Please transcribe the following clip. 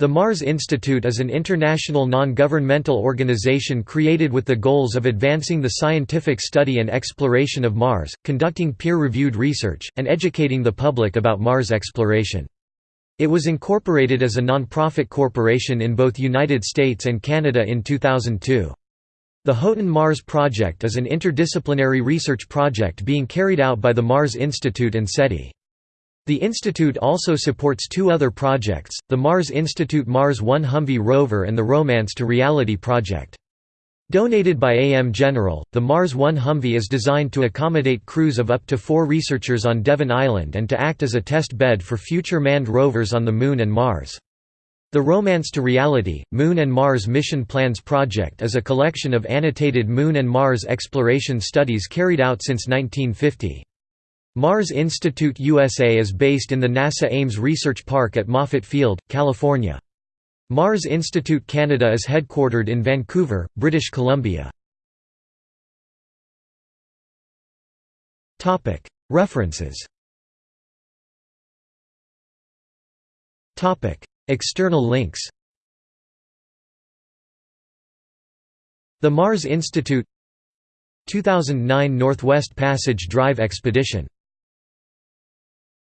The Mars Institute is an international non-governmental organization created with the goals of advancing the scientific study and exploration of Mars, conducting peer-reviewed research, and educating the public about Mars exploration. It was incorporated as a non-profit corporation in both United States and Canada in 2002. The Haughton Mars Project is an interdisciplinary research project being carried out by the Mars Institute and SETI. The institute also supports two other projects, the Mars Institute Mars One Humvee rover and the Romance to Reality project. Donated by AM General, the Mars One Humvee is designed to accommodate crews of up to four researchers on Devon Island and to act as a test bed for future manned rovers on the Moon and Mars. The Romance to Reality, Moon and Mars Mission Plans Project is a collection of annotated Moon and Mars exploration studies carried out since 1950. Mars Institute USA is based in the NASA Ames Research Park at Moffett Field, California. Mars Institute Canada is headquartered in Vancouver, British Columbia. References. External links. The Mars Institute. 2009 Northwest Passage Drive Expedition